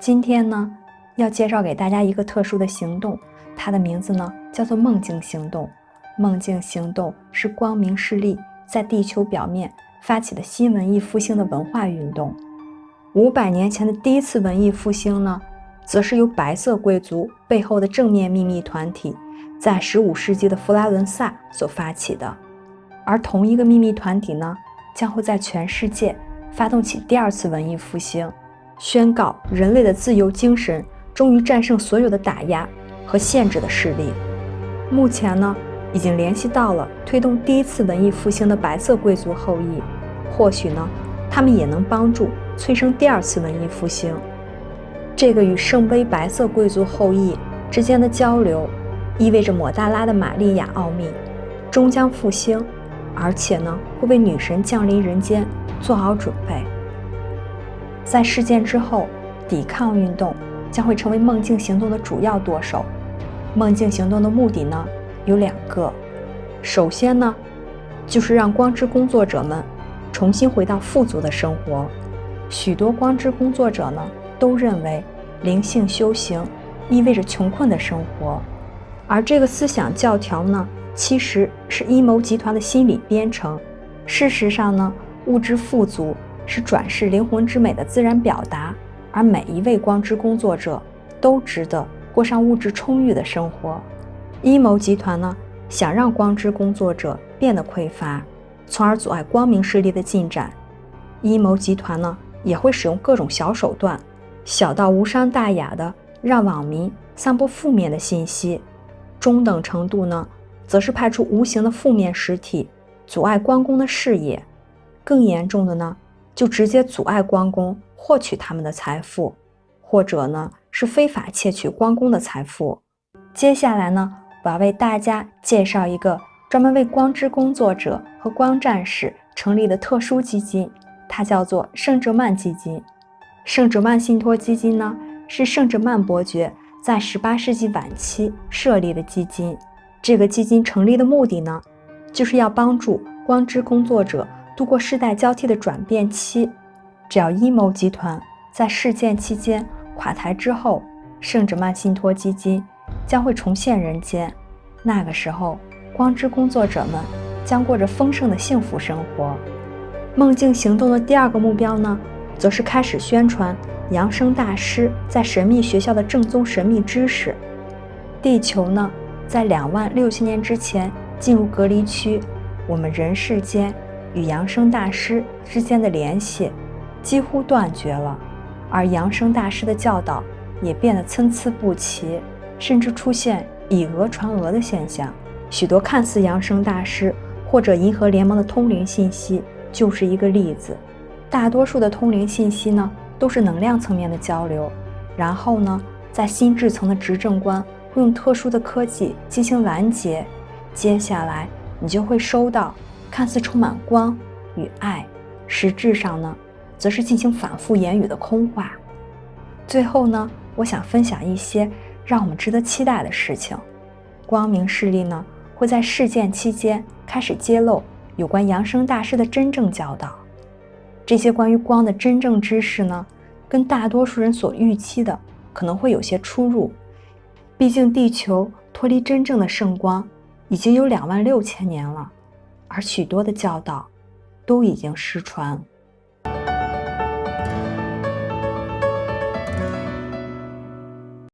今天呢，要介绍给大家一个特殊的行动，它的名字呢叫做梦境行动。梦境行动是光明势力在地球表面发起的新文艺复兴的文化运动。五百年前的第一次文艺复兴呢，则是由白色贵族背后的正面秘密团体，在十五世纪的佛拉伦萨所发起的。而同一个秘密团体呢，将会在全世界发动起第二次文艺复兴。宣告人类的自由精神终于战胜所有的打压和限制的势力。目前呢，已经联系到了推动第一次文艺复兴的白色贵族后裔，或许呢，他们也能帮助催生第二次文艺复兴。这个与圣杯白色贵族后裔之间的交流，意味着抹大拉的玛利亚奥秘终将复兴，而且呢，会为女神降临人间做好准备。在事件之后，抵抗运动将会成为梦境行动的主要舵手。梦境行动的目的呢有两个，首先呢就是让光之工作者们重新回到富足的生活。许多光之工作者呢都认为灵性修行意味着穷困的生活，而这个思想教条呢其实是阴谋集团的心理编程。事实上呢，物质富足。是转世灵魂之美的自然表达，而每一位光之工作者都值得过上物质充裕的生活。阴谋集团呢，想让光之工作者变得匮乏，从而阻碍光明势力的进展。阴谋集团呢，也会使用各种小手段，小到无伤大雅的让网民散播负面的信息，中等程度呢，则是派出无形的负面实体，阻碍关公的事业。更严重的呢？就直接阻碍光宫获取他们的财富，或者呢是非法窃取光宫的财富。接下来呢，我要为大家介绍一个专门为光之工作者和光战士成立的特殊基金，它叫做圣哲曼基金。圣哲曼信托基金呢，是圣哲曼伯爵在18世纪晚期设立的基金。这个基金成立的目的呢，就是要帮助光之工作者。度过世代交替的转变期，只要阴谋集团在事件期间垮台之后，圣哲曼信托基金将会重现人间。那个时候，光之工作者们将过着丰盛的幸福生活。梦境行动的第二个目标呢，则是开始宣传扬声大师在神秘学校的正宗神秘知识。地球呢，在两万六千年之前进入隔离区，我们人世间。与扬生大师之间的联系几乎断绝了，而扬生大师的教导也变得参差不齐，甚至出现以讹传讹的现象。许多看似扬生大师或者银河联盟的通灵信息就是一个例子。大多数的通灵信息呢，都是能量层面的交流，然后呢，在心智层的执政官会用特殊的科技进行拦截，接下来你就会收到。看似充满光与爱，实质上呢，则是进行反复言语的空话。最后呢，我想分享一些让我们值得期待的事情。光明势力呢，会在事件期间开始揭露有关扬生大师的真正教导。这些关于光的真正知识呢，跟大多数人所预期的可能会有些出入。毕竟地球脱离真正的圣光已经有两万六千年了。而许多的教导都已经失传。